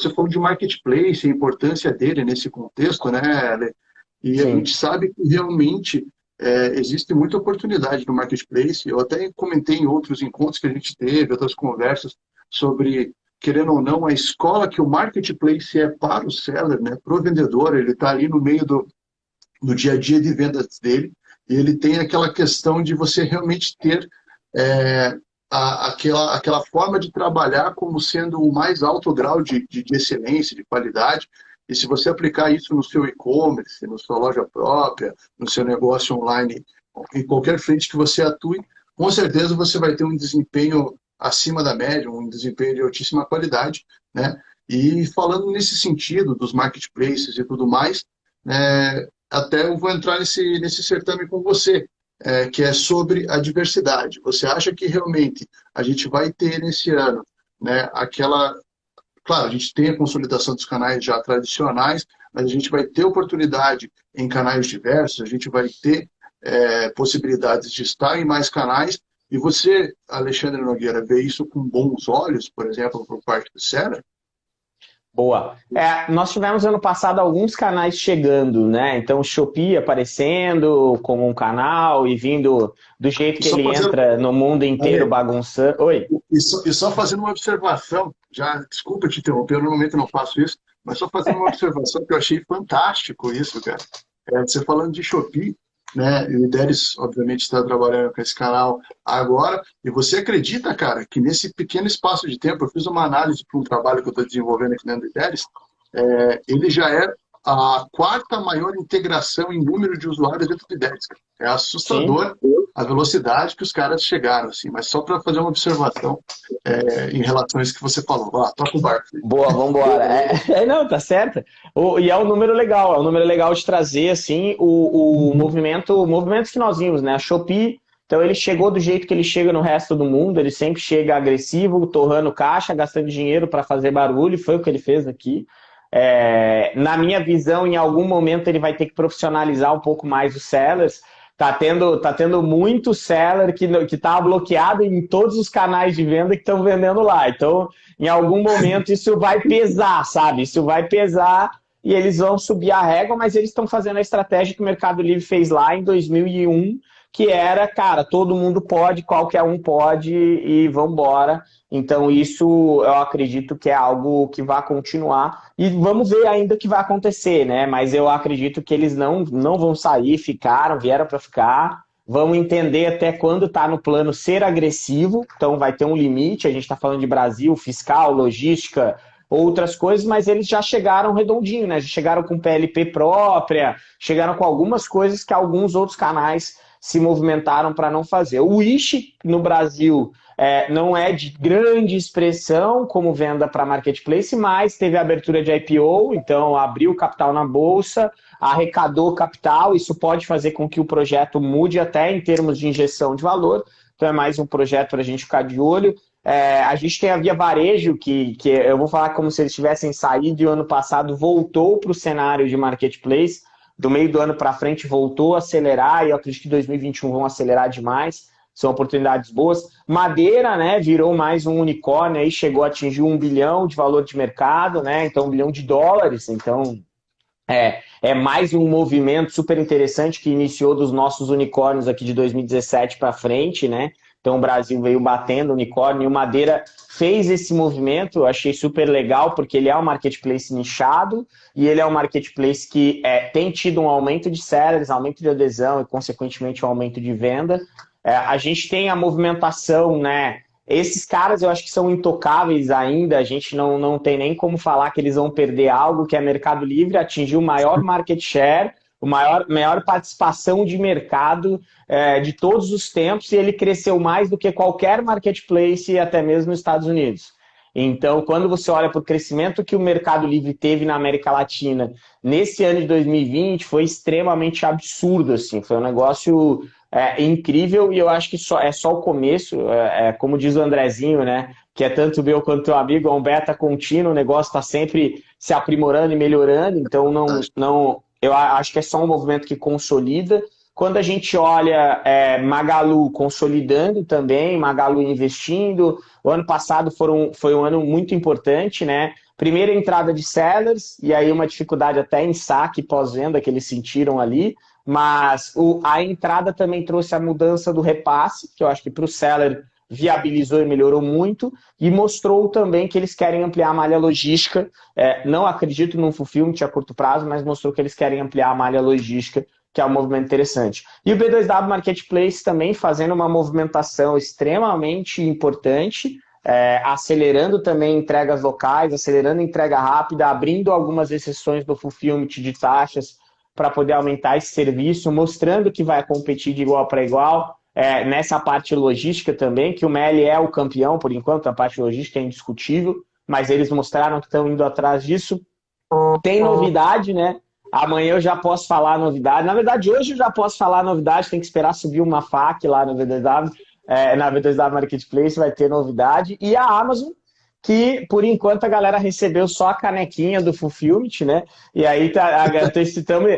você falou de marketplace, a importância dele nesse contexto, né, E Sim. a gente sabe que realmente é, existe muita oportunidade no marketplace. Eu até comentei em outros encontros que a gente teve, outras conversas, sobre, querendo ou não, a escola que o marketplace é para o seller, né, para o vendedor, ele está ali no meio do, do dia a dia de vendas dele, e ele tem aquela questão de você realmente ter é, a, aquela, aquela forma de trabalhar como sendo o mais alto grau de, de, de excelência, de qualidade, e se você aplicar isso no seu e-commerce, na sua loja própria, no seu negócio online, em qualquer frente que você atue, com certeza você vai ter um desempenho acima da média, um desempenho de altíssima qualidade, né? E falando nesse sentido dos marketplaces e tudo mais, né, até eu vou entrar nesse, nesse certame com você, é, que é sobre a diversidade. Você acha que realmente a gente vai ter nesse ano né, aquela. Claro, a gente tem a consolidação dos canais já tradicionais, mas a gente vai ter oportunidade em canais diversos, a gente vai ter é, possibilidades de estar em mais canais e você, Alexandre Nogueira, vê isso com bons olhos, por exemplo, por parte do Sera? Boa. É, nós tivemos ano passado alguns canais chegando, né? Então, o Shopee aparecendo como um canal e vindo do jeito que ele fazendo... entra no mundo inteiro bagunçando. Oi. E só, e só, fazendo uma observação, já, desculpa te interromper, eu normalmente não faço isso, mas só fazendo uma observação que eu achei fantástico isso, cara. É, você falando de Shopee, né? E o Ideres, obviamente, está trabalhando com esse canal agora. E você acredita, cara, que nesse pequeno espaço de tempo, eu fiz uma análise para um trabalho que eu estou desenvolvendo aqui dentro do Ideres, é, ele já é a quarta maior integração em número de usuários dentro do IDEX. É assustador Sim. a velocidade que os caras chegaram, assim. Mas só para fazer uma observação é, em relação a isso que você falou. Vá, toca o barco. Boa, vamos embora. É, é, não, tá certo. O, e é um número legal, é um número legal de trazer, assim, o, o movimento, o movimento que nós vimos, né? A Shopee, então ele chegou do jeito que ele chega no resto do mundo, ele sempre chega agressivo, torrando caixa, gastando dinheiro para fazer barulho, foi o que ele fez aqui. É, na minha visão, em algum momento ele vai ter que profissionalizar um pouco mais os sellers. Tá tendo, tá tendo muito seller que está bloqueado em todos os canais de venda que estão vendendo lá. Então, em algum momento isso vai pesar, sabe? Isso vai pesar e eles vão subir a régua, mas eles estão fazendo a estratégia que o Mercado Livre fez lá em 2001, que era, cara, todo mundo pode, qualquer um pode e vamos embora. Então isso eu acredito que é algo que vai continuar e vamos ver ainda o que vai acontecer, né? Mas eu acredito que eles não, não vão sair, ficaram, vieram para ficar. Vamos entender até quando está no plano ser agressivo, então vai ter um limite. A gente está falando de Brasil, fiscal, logística, outras coisas, mas eles já chegaram redondinho, né? Já chegaram com PLP própria, chegaram com algumas coisas que alguns outros canais se movimentaram para não fazer. O Wish, no Brasil, é, não é de grande expressão como venda para marketplace, mas teve a abertura de IPO, então abriu capital na bolsa, arrecadou capital, isso pode fazer com que o projeto mude até em termos de injeção de valor, então é mais um projeto para a gente ficar de olho. É, a gente tem a Via Varejo, que, que eu vou falar como se eles tivessem saído e o ano passado voltou para o cenário de marketplace, do meio do ano para frente voltou a acelerar e eu acredito que 2021 vão acelerar demais. São oportunidades boas. Madeira, né, virou mais um unicórnio aí, chegou a atingir um bilhão de valor de mercado, né? Então, um bilhão de dólares. Então, é, é mais um movimento super interessante que iniciou dos nossos unicórnios aqui de 2017 para frente, né? Então o Brasil veio batendo unicórnio e o Madeira fez esse movimento, eu achei super legal, porque ele é um marketplace nichado e ele é um marketplace que é, tem tido um aumento de sellers, aumento de adesão e, consequentemente, um aumento de venda. É, a gente tem a movimentação, né? Esses caras eu acho que são intocáveis ainda, a gente não, não tem nem como falar que eles vão perder algo, que é Mercado Livre, atingiu o maior market share, o maior, maior participação de mercado é, de todos os tempos e ele cresceu mais do que qualquer marketplace, até mesmo nos Estados Unidos. Então, quando você olha para o crescimento que o Mercado Livre teve na América Latina nesse ano de 2020, foi extremamente absurdo, assim, foi um negócio é, incrível e eu acho que só, é só o começo, é, é, como diz o Andrezinho, né, que é tanto meu quanto teu amigo, é um beta contínuo, o negócio está sempre se aprimorando e melhorando, então não, não, eu acho que é só um movimento que consolida. Quando a gente olha é, Magalu consolidando também, Magalu investindo, o ano passado foram, foi um ano muito importante, né? primeira entrada de sellers, e aí uma dificuldade até em saque pós-venda que eles sentiram ali, mas o, a entrada também trouxe a mudança do repasse, que eu acho que para o seller viabilizou e melhorou muito, e mostrou também que eles querem ampliar a malha logística. É, não acredito num fulfillment a curto prazo, mas mostrou que eles querem ampliar a malha logística, que é um movimento interessante. E o B2W Marketplace também fazendo uma movimentação extremamente importante, é, acelerando também entregas locais, acelerando entrega rápida, abrindo algumas exceções do fulfillment de taxas para poder aumentar esse serviço, mostrando que vai competir de igual para igual, é, nessa parte logística também, que o Meli é o campeão, por enquanto, a parte logística é indiscutível, mas eles mostraram que estão indo atrás disso. Tem novidade, né? Amanhã eu já posso falar novidade. Na verdade, hoje eu já posso falar novidade, tem que esperar subir uma FAQ lá no VDW, é, na V2W Marketplace, vai ter novidade. E a Amazon que por enquanto a galera recebeu só a canequinha do Fulfillment, né? E aí tá, estamos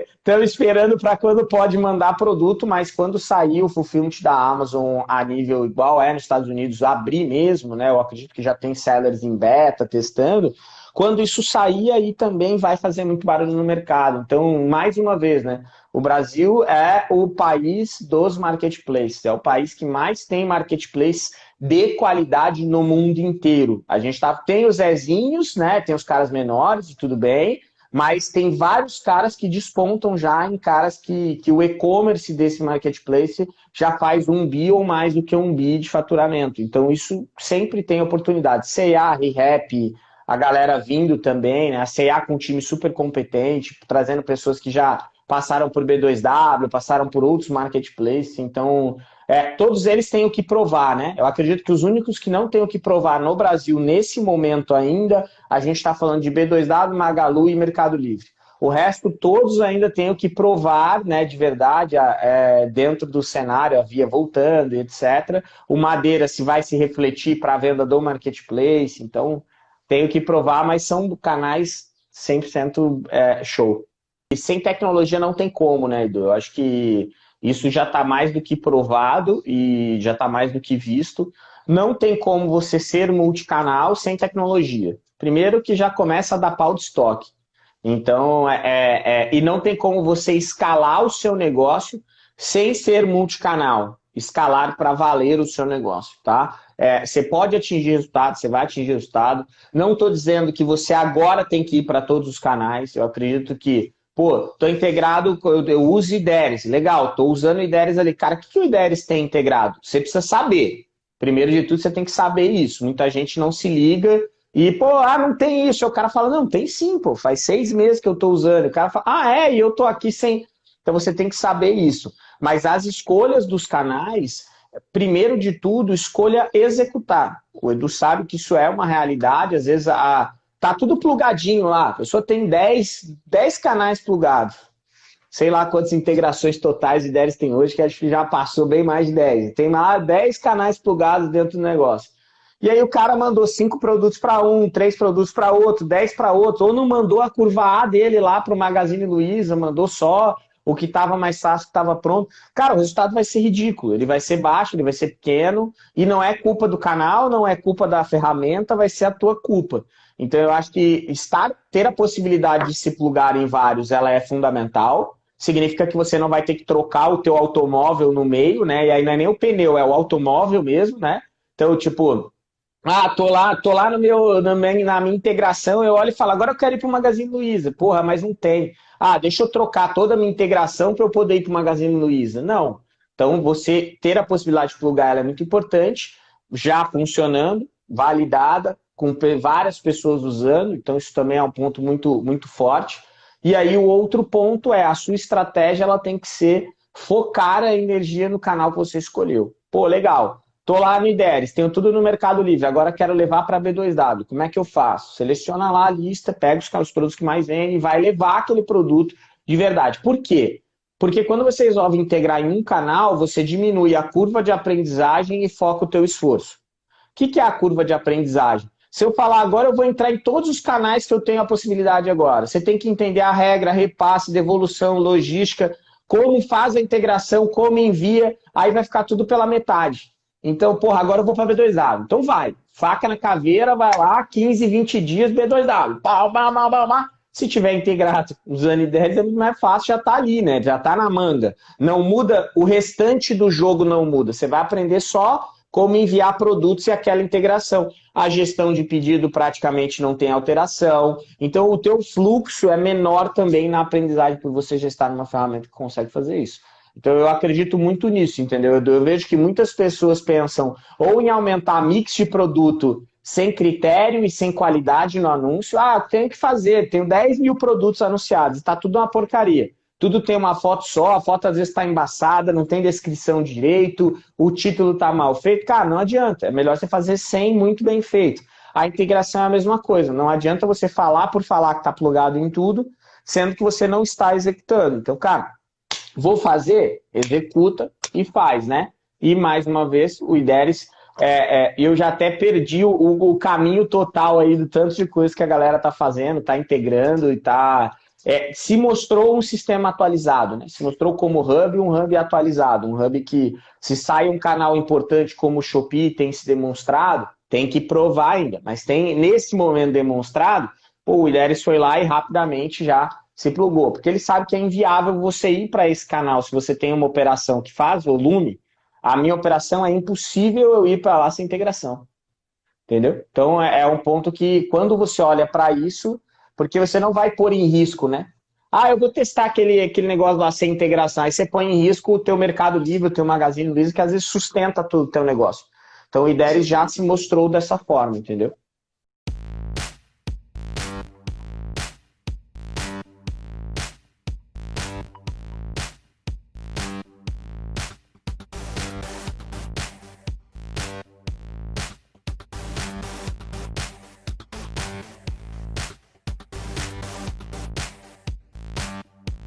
esperando para quando pode mandar produto, mas quando sair o Fulfillment da Amazon a nível igual é nos Estados Unidos, abrir mesmo, né? Eu acredito que já tem sellers em beta testando. Quando isso sair, aí também vai fazer muito barulho no mercado. Então, mais uma vez, né? O Brasil é o país dos marketplaces, é o país que mais tem marketplace de qualidade no mundo inteiro. A gente tá, tem os Zezinhos, né? Tem os caras menores e tudo bem, mas tem vários caras que despontam já em caras que, que o e-commerce desse marketplace já faz um bi ou mais do que um bi de faturamento. Então isso sempre tem oportunidade. C&A, ReHap, a galera vindo também, né? A C&A com um time super competente, trazendo pessoas que já passaram por B2W, passaram por outros marketplaces, então é, todos eles têm o que provar, né? Eu acredito que os únicos que não têm o que provar no Brasil nesse momento ainda, a gente está falando de B2W, Magalu e Mercado Livre. O resto, todos ainda têm o que provar, né, de verdade, é, dentro do cenário, a via voltando, etc. O Madeira se vai se refletir para a venda do marketplace, então tem o que provar, mas são canais 100% é, show. Sem tecnologia não tem como, né, Edu? Eu acho que isso já está mais do que provado e já está mais do que visto. Não tem como você ser multicanal sem tecnologia. Primeiro que já começa a dar pau de estoque. Então, é, é, é, e não tem como você escalar o seu negócio sem ser multicanal. Escalar para valer o seu negócio, tá? É, você pode atingir resultado, você vai atingir resultado. Não estou dizendo que você agora tem que ir para todos os canais. Eu acredito que Pô, tô integrado, eu, eu uso IDERES. Legal, tô usando o IDERES ali. Cara, o que, que o IDERES tem integrado? Você precisa saber. Primeiro de tudo, você tem que saber isso. Muita gente não se liga e, pô, ah, não tem isso. O cara fala, não, tem sim, pô, faz seis meses que eu tô usando. O cara fala, ah, é, e eu tô aqui sem. Então você tem que saber isso. Mas as escolhas dos canais, primeiro de tudo, escolha executar. O Edu sabe que isso é uma realidade, às vezes a Tá tudo plugadinho lá. A pessoa tem 10, 10 canais plugados. Sei lá quantas integrações totais e 10 tem hoje, que acho que já passou bem mais de 10. Tem lá 10 canais plugados dentro do negócio. E aí o cara mandou 5 produtos para um, 3 produtos para outro, 10 para outro, ou não mandou a curva A dele lá para o Magazine Luiza, mandou só o que estava mais fácil, que estava pronto. Cara, o resultado vai ser ridículo, ele vai ser baixo, ele vai ser pequeno, e não é culpa do canal, não é culpa da ferramenta, vai ser a tua culpa. Então eu acho que estar, ter a possibilidade de se plugar em vários, ela é fundamental. Significa que você não vai ter que trocar o teu automóvel no meio, né? E aí não é nem o pneu, é o automóvel mesmo, né? Então, tipo, ah, tô lá, tô lá no meu, na minha, na minha integração, eu olho e falo, agora eu quero ir para Magazine Luiza. Porra, mas não tem. Ah, deixa eu trocar toda a minha integração para eu poder ir para Magazine Luiza. Não. Então, você ter a possibilidade de plugar ela é muito importante, já funcionando, validada, com várias pessoas usando, então isso também é um ponto muito, muito forte. E aí o outro ponto é a sua estratégia ela tem que ser focar a energia no canal que você escolheu. Pô, legal, tô lá no IDERES, tenho tudo no Mercado Livre, agora quero levar para B2W, como é que eu faço? Seleciona lá a lista, pega os, os produtos que mais vendem e vai levar aquele produto de verdade. Por quê? Porque quando você resolve integrar em um canal, você diminui a curva de aprendizagem e foca o teu esforço. O que é a curva de aprendizagem? Se eu falar agora, eu vou entrar em todos os canais que eu tenho a possibilidade agora. Você tem que entender a regra, repasse, devolução, logística, como faz a integração, como envia, aí vai ficar tudo pela metade. Então, porra, agora eu vou para B2W. Então vai. Faca na caveira, vai lá, 15, 20 dias, B2W. Pau, pau, pau, pau. Se tiver integrado usando ideias, é mais fácil, já está ali, né? Já está na manga. Não muda, o restante do jogo não muda. Você vai aprender só como enviar produtos e aquela integração. A gestão de pedido praticamente não tem alteração. Então, o teu fluxo é menor também na aprendizagem por você já estar numa ferramenta que consegue fazer isso. Então, eu acredito muito nisso, entendeu? Eu vejo que muitas pessoas pensam ou em aumentar mix de produto sem critério e sem qualidade no anúncio. Ah, tenho que fazer, tenho 10 mil produtos anunciados, está tudo uma porcaria. Tudo tem uma foto só, a foto às vezes está embaçada, não tem descrição direito, o título está mal feito. Cara, não adianta. É melhor você fazer sem muito bem feito. A integração é a mesma coisa. Não adianta você falar por falar que está plugado em tudo, sendo que você não está executando. Então, cara, vou fazer, executa e faz, né? E mais uma vez, o IDERES é, é, eu já até perdi o, o, caminho total aí do tanto de coisa que a galera tá fazendo, tá integrando e tá. É, se mostrou um sistema atualizado, né? Se mostrou como hub um hub atualizado, um hub que, se sai um canal importante como o Shopee tem se demonstrado, tem que provar ainda, mas tem nesse momento demonstrado, pô, o Ilheres foi lá e rapidamente já se plugou, porque ele sabe que é inviável você ir para esse canal se você tem uma operação que faz volume a minha operação é impossível eu ir para lá sem integração. Entendeu? Então é, é um ponto que quando você olha para isso, porque você não vai pôr em risco, né? Ah, eu vou testar aquele, aquele negócio lá sem integração. Aí você põe em risco o teu mercado livre, o teu magazine Luiza, que às vezes sustenta todo o teu negócio. Então o IDERES já se mostrou dessa forma, entendeu?